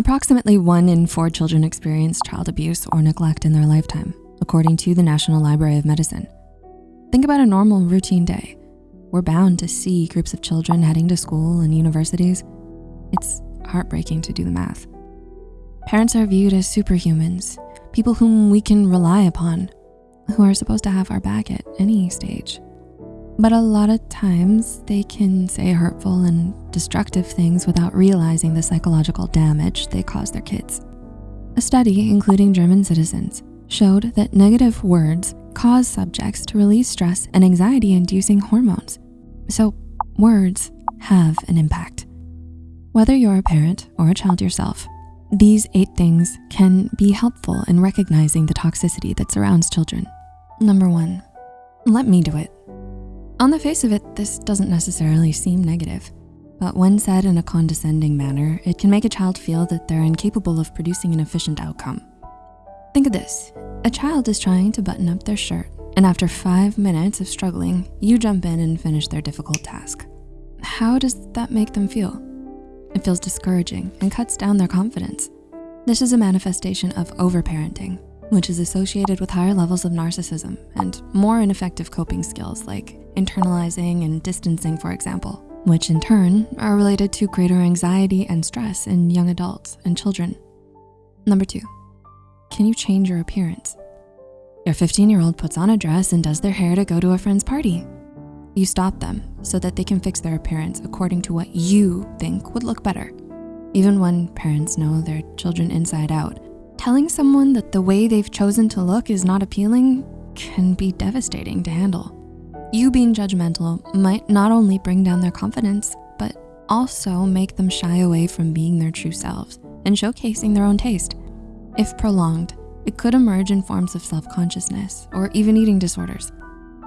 Approximately one in four children experience child abuse or neglect in their lifetime, according to the National Library of Medicine. Think about a normal routine day. We're bound to see groups of children heading to school and universities. It's heartbreaking to do the math. Parents are viewed as superhumans, people whom we can rely upon, who are supposed to have our back at any stage. But a lot of times they can say hurtful and destructive things without realizing the psychological damage they cause their kids. A study, including German citizens, showed that negative words cause subjects to release stress and anxiety-inducing hormones. So words have an impact. Whether you're a parent or a child yourself, these eight things can be helpful in recognizing the toxicity that surrounds children. Number one, let me do it. On the face of it, this doesn't necessarily seem negative, but when said in a condescending manner, it can make a child feel that they're incapable of producing an efficient outcome. Think of this, a child is trying to button up their shirt, and after five minutes of struggling, you jump in and finish their difficult task. How does that make them feel? It feels discouraging and cuts down their confidence. This is a manifestation of overparenting, which is associated with higher levels of narcissism and more ineffective coping skills like internalizing and distancing, for example, which in turn are related to greater anxiety and stress in young adults and children. Number two, can you change your appearance? Your 15-year-old puts on a dress and does their hair to go to a friend's party. You stop them so that they can fix their appearance according to what you think would look better. Even when parents know their children inside out, telling someone that the way they've chosen to look is not appealing can be devastating to handle. You being judgmental might not only bring down their confidence, but also make them shy away from being their true selves and showcasing their own taste. If prolonged, it could emerge in forms of self-consciousness or even eating disorders.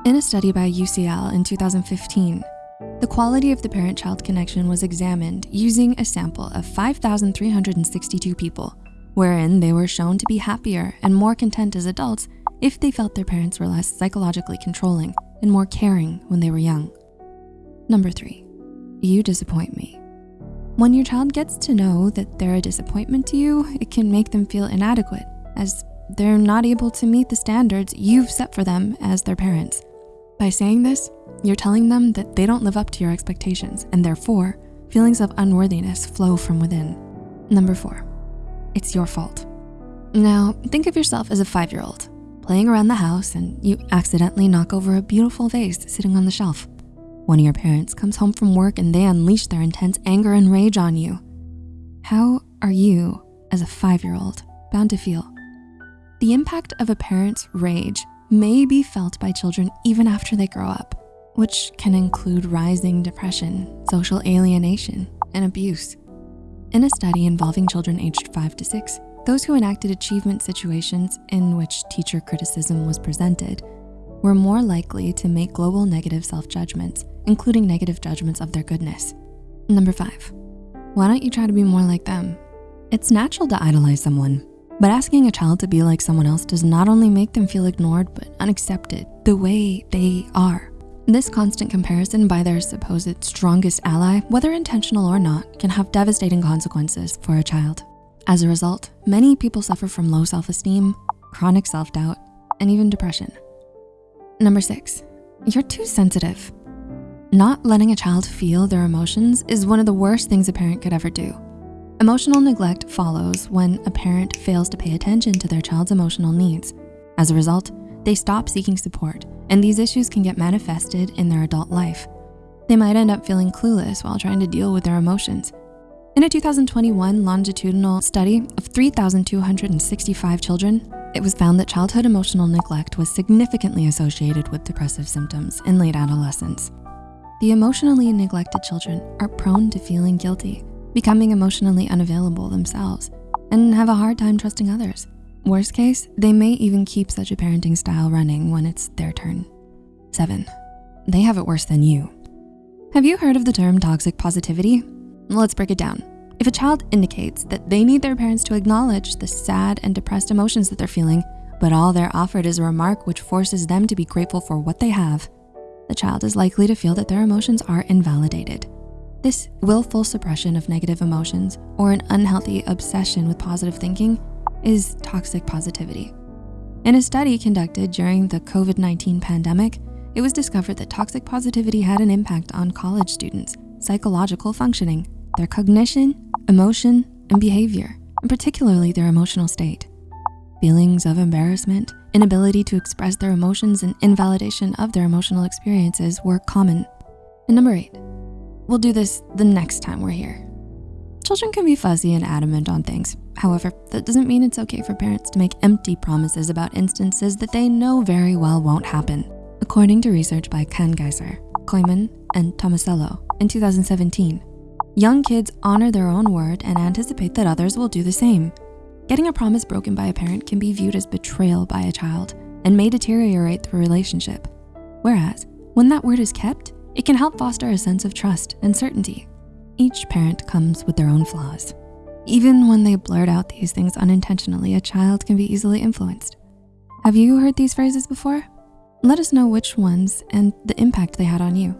In a study by UCL in 2015, the quality of the parent-child connection was examined using a sample of 5,362 people, wherein they were shown to be happier and more content as adults if they felt their parents were less psychologically controlling and more caring when they were young. Number three, you disappoint me. When your child gets to know that they're a disappointment to you, it can make them feel inadequate as they're not able to meet the standards you've set for them as their parents. By saying this, you're telling them that they don't live up to your expectations and therefore feelings of unworthiness flow from within. Number four, it's your fault. Now, think of yourself as a five-year-old playing around the house and you accidentally knock over a beautiful vase sitting on the shelf. One of your parents comes home from work and they unleash their intense anger and rage on you. How are you, as a five-year-old, bound to feel? The impact of a parent's rage may be felt by children even after they grow up, which can include rising depression, social alienation, and abuse. In a study involving children aged five to six, those who enacted achievement situations in which teacher criticism was presented were more likely to make global negative self-judgments, including negative judgments of their goodness. Number five, why don't you try to be more like them? It's natural to idolize someone, but asking a child to be like someone else does not only make them feel ignored, but unaccepted the way they are. This constant comparison by their supposed strongest ally, whether intentional or not, can have devastating consequences for a child. As a result, many people suffer from low self-esteem, chronic self-doubt, and even depression. Number six, you're too sensitive. Not letting a child feel their emotions is one of the worst things a parent could ever do. Emotional neglect follows when a parent fails to pay attention to their child's emotional needs. As a result, they stop seeking support, and these issues can get manifested in their adult life. They might end up feeling clueless while trying to deal with their emotions, in a 2021 longitudinal study of 3,265 children, it was found that childhood emotional neglect was significantly associated with depressive symptoms in late adolescence. The emotionally neglected children are prone to feeling guilty, becoming emotionally unavailable themselves, and have a hard time trusting others. Worst case, they may even keep such a parenting style running when it's their turn. Seven, they have it worse than you. Have you heard of the term toxic positivity? Let's break it down. If a child indicates that they need their parents to acknowledge the sad and depressed emotions that they're feeling, but all they're offered is a remark which forces them to be grateful for what they have, the child is likely to feel that their emotions are invalidated. This willful suppression of negative emotions or an unhealthy obsession with positive thinking is toxic positivity. In a study conducted during the COVID-19 pandemic, it was discovered that toxic positivity had an impact on college students' psychological functioning, their cognition, emotion, and behavior, and particularly their emotional state. Feelings of embarrassment, inability to express their emotions, and invalidation of their emotional experiences were common. And number eight, we'll do this the next time we're here. Children can be fuzzy and adamant on things. However, that doesn't mean it's okay for parents to make empty promises about instances that they know very well won't happen. According to research by Kanngiesser, Köymen, and Tomasello in 2017, young kids honor their own word and anticipate that others will do the same. Getting a promise broken by a parent can be viewed as betrayal by a child and may deteriorate the relationship. Whereas, when that word is kept, it can help foster a sense of trust and certainty. Each parent comes with their own flaws. Even when they blurt out these things unintentionally, a child can be easily influenced. Have you heard these phrases before? Let us know which ones and the impact they had on you.